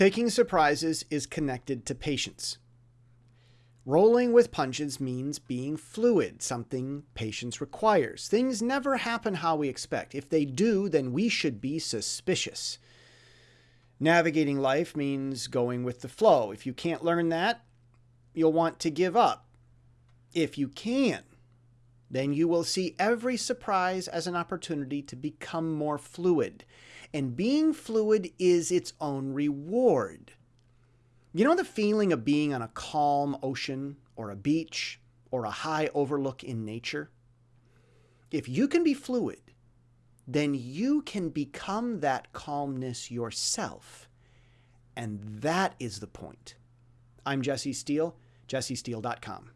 Taking surprises is connected to patience. Rolling with punches means being fluid, something patience requires. Things never happen how we expect. If they do, then we should be suspicious. Navigating life means going with the flow. If you can't learn that, you'll want to give up. If you can, then you will see every surprise as an opportunity to become more fluid. And being fluid is its own reward. You know the feeling of being on a calm ocean or a beach or a high overlook in nature? If you can be fluid, then you can become that calmness yourself. And that is the point. I'm Jesse Steele, jessesteele.com.